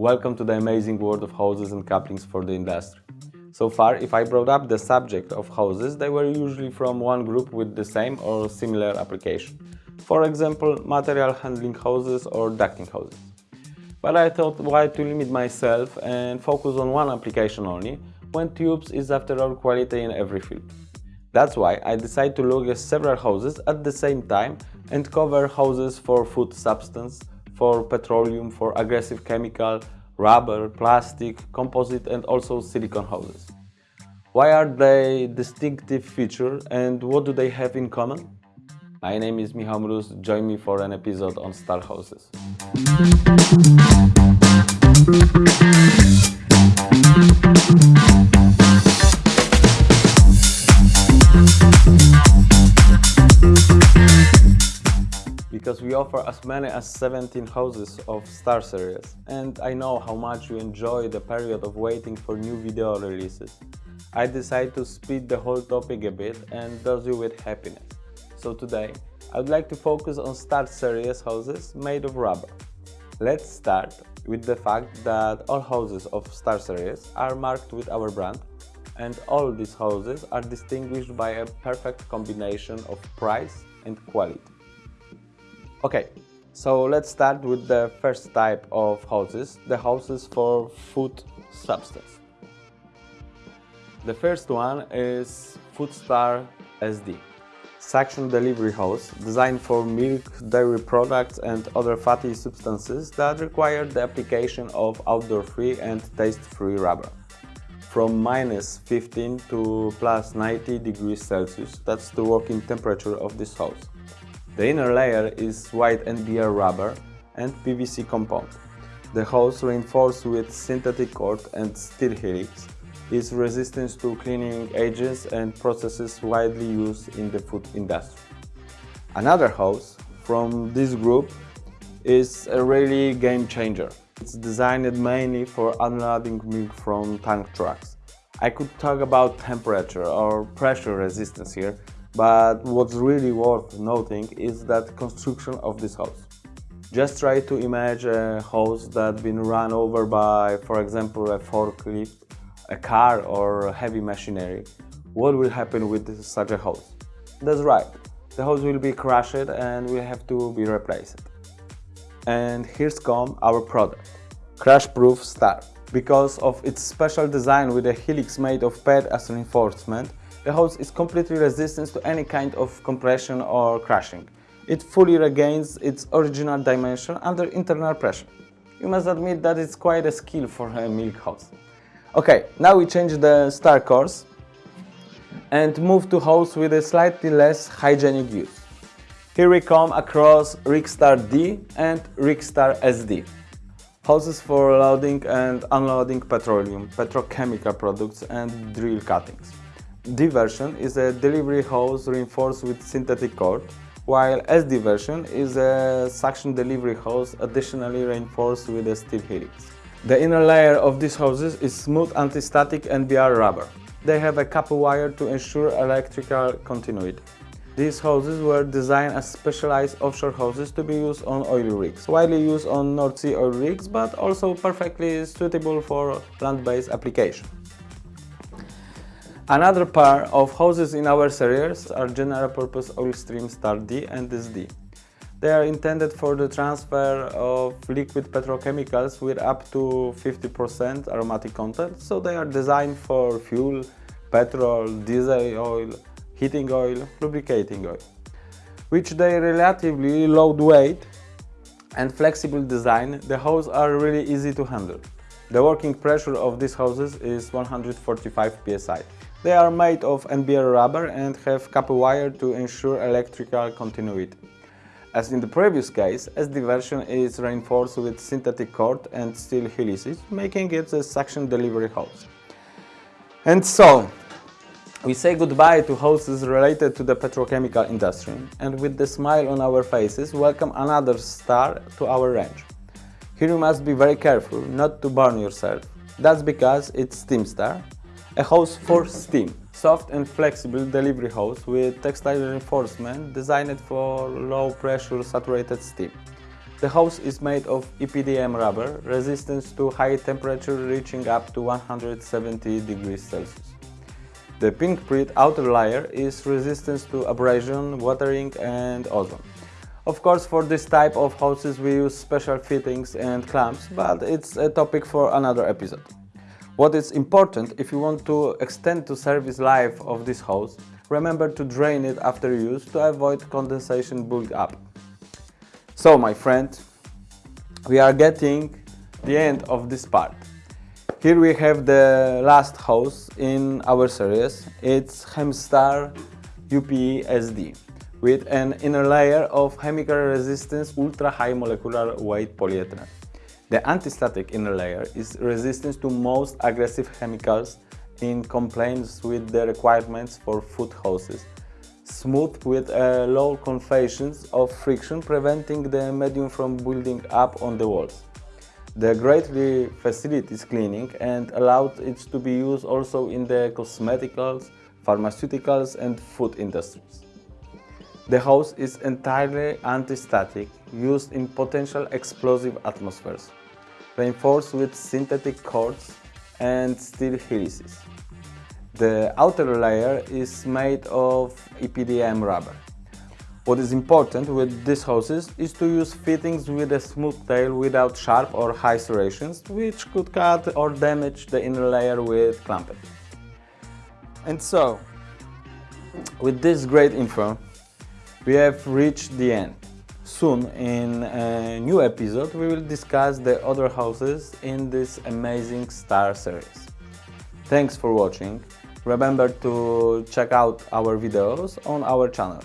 Welcome to the amazing world of hoses and couplings for the industry. So far, if I brought up the subject of hoses, they were usually from one group with the same or similar application. For example, material handling hoses or ducting hoses. But I thought why to limit myself and focus on one application only, when tubes is after all quality in every field. That's why I decided to look at several hoses at the same time and cover hoses for food substance, for petroleum, for aggressive chemical, rubber, plastic, composite and also silicone hoses. Why are they distinctive feature and what do they have in common? My name is Michał Mróz, join me for an episode on star hoses. We offer as many as 17 houses of Star series and I know how much you enjoy the period of waiting for new video releases. I decided to speed the whole topic a bit and dose you with happiness. So today, I would like to focus on Star series houses made of rubber. Let's start with the fact that all houses of Star series are marked with our brand and all these houses are distinguished by a perfect combination of price and quality. Okay, so let's start with the first type of houses, the houses for food substance. The first one is Foodstar SD. Suction delivery hose designed for milk, dairy products and other fatty substances that require the application of outdoor-free and taste-free rubber. From minus 15 to plus 90 degrees Celsius, that's the working temperature of this hose. The inner layer is white NBR rubber and PVC compound. The hose reinforced with synthetic cord and steel helix is resistant to cleaning agents and processes widely used in the food industry. Another hose from this group is a really game changer. It's designed mainly for unloading milk from tank trucks. I could talk about temperature or pressure resistance here, but what's really worth noting is that construction of this house. Just try to imagine a house that's been run over by, for example, a forklift, a car or heavy machinery. What will happen with such a house? That's right, the house will be crushed and will have to be replaced. And here's come our product, Crash-Proof Star. Because of its special design with a helix made of PET as reinforcement, the hose is completely resistant to any kind of compression or crushing. It fully regains its original dimension under internal pressure. You must admit that it's quite a skill for a milk hose. Okay, now we change the star course and move to hose with a slightly less hygienic use. Here we come across Rigstar D and Rigstar SD. Hoses for loading and unloading petroleum, petrochemical products and drill cuttings. D version is a delivery hose reinforced with synthetic cord, while SD version is a suction delivery hose additionally reinforced with a steel helix. The inner layer of these hoses is smooth anti-static NBR rubber. They have a copper wire to ensure electrical continuity. These hoses were designed as specialized offshore hoses to be used on oil rigs, widely used on North Sea oil rigs, but also perfectly suitable for land-based application. Another pair of hoses in our series are general purpose oil stream Star D and SD. They are intended for the transfer of liquid petrochemicals with up to 50% aromatic content, so they are designed for fuel, petrol, diesel oil, heating oil, lubricating oil, which they relatively low weight and flexible design, the hoses are really easy to handle. The working pressure of these hoses is 145 psi. They are made of NBR rubber and have copper wire to ensure electrical continuity. As in the previous case, SD version is reinforced with synthetic cord and steel helices, making it a suction delivery hose. And so, we say goodbye to hoses related to the petrochemical industry and with the smile on our faces welcome another star to our range. Here you must be very careful not to burn yourself. That's because it's Steam Star a hose for steam, soft and flexible delivery hose with textile reinforcement designed for low pressure saturated steam. The hose is made of EPDM rubber, resistance to high temperature reaching up to 170 degrees Celsius. The pink print outer layer is resistant to abrasion, watering and ozone. Of course, for this type of hoses we use special fittings and clamps, but it's a topic for another episode. What is important if you want to extend the service life of this hose, remember to drain it after use to avoid condensation build up. So my friend, we are getting the end of this part. Here we have the last hose in our series. It's Chemstar UPE SD with an inner layer of chemical resistance ultra high molecular weight polyethylene. The anti-static inner layer is resistant to most aggressive chemicals in compliance with the requirements for food hoses. Smooth with uh, low coefficients of friction preventing the medium from building up on the walls. The greatly facilitates cleaning and allowed it to be used also in the cosmeticals, pharmaceuticals and food industries. The hose is entirely anti-static, used in potential explosive atmospheres reinforced with synthetic cords and steel helices. The outer layer is made of EPDM rubber. What is important with these hoses is to use fittings with a smooth tail without sharp or high serrations, which could cut or damage the inner layer with clamping. And so, with this great info, we have reached the end. Soon, in a new episode, we will discuss the other houses in this amazing star series. Thanks for watching. Remember to check out our videos on our channel.